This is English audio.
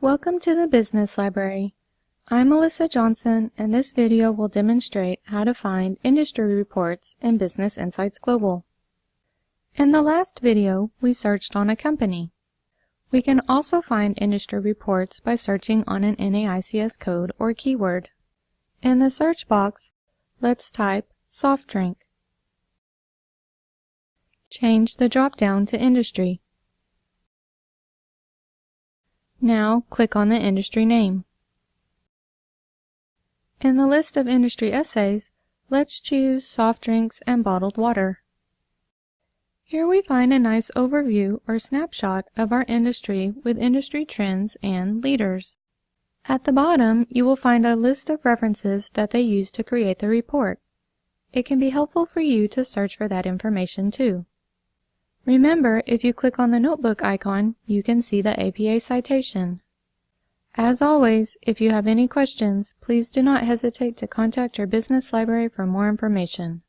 Welcome to the Business Library. I'm Melissa Johnson and this video will demonstrate how to find industry reports in Business Insights Global. In the last video, we searched on a company. We can also find industry reports by searching on an NAICS code or keyword. In the search box, let's type soft drink. Change the drop-down to industry. Now click on the industry name. In the list of industry essays, let's choose soft drinks and bottled water. Here we find a nice overview or snapshot of our industry with industry trends and leaders. At the bottom, you will find a list of references that they use to create the report. It can be helpful for you to search for that information too. Remember, if you click on the notebook icon, you can see the APA citation. As always, if you have any questions, please do not hesitate to contact your business library for more information.